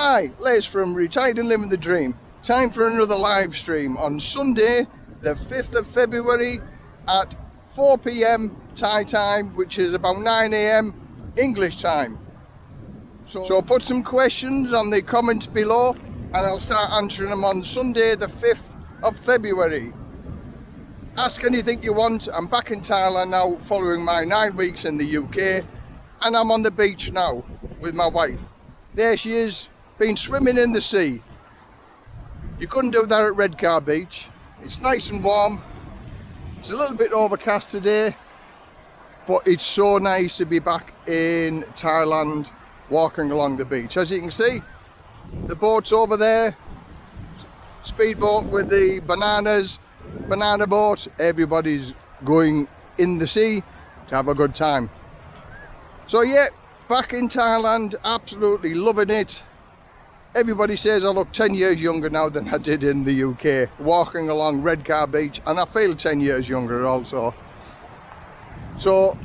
Hi, Les from Retired and Living the Dream. Time for another live stream on Sunday, the 5th of February at 4pm Thai time, which is about 9am English time. So, so put some questions on the comments below and I'll start answering them on Sunday, the 5th of February. Ask anything you want. I'm back in Thailand now following my nine weeks in the UK and I'm on the beach now with my wife. There she is, been swimming in the sea. You couldn't do that at Redcar Beach. It's nice and warm. It's a little bit overcast today, but it's so nice to be back in Thailand walking along the beach. As you can see, the boat's over there. Speedboat with the bananas, banana boat. Everybody's going in the sea to have a good time. So yeah, back in Thailand, absolutely loving it. Everybody says I look 10 years younger now than I did in the UK, walking along Redcar Beach, and I feel 10 years younger also. So,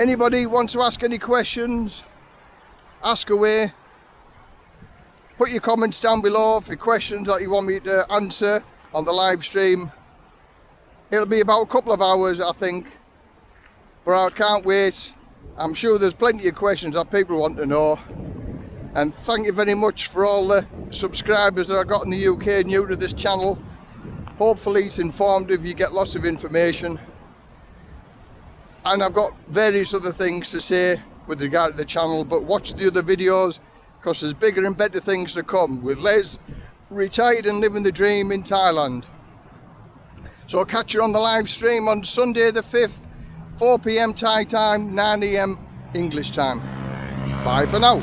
anybody wants to ask any questions, ask away. Put your comments down below for questions that you want me to answer on the live stream. It'll be about a couple of hours, I think, but I can't wait. I'm sure there's plenty of questions that people want to know and thank you very much for all the subscribers that I got in the UK new to this channel. Hopefully it's informative you get lots of information. And I've got various other things to say with regard to the channel but watch the other videos because there's bigger and better things to come with Les retired and living the dream in Thailand. So I'll catch you on the live stream on Sunday the 5th 4pm Thai time 9am English time. Bye for now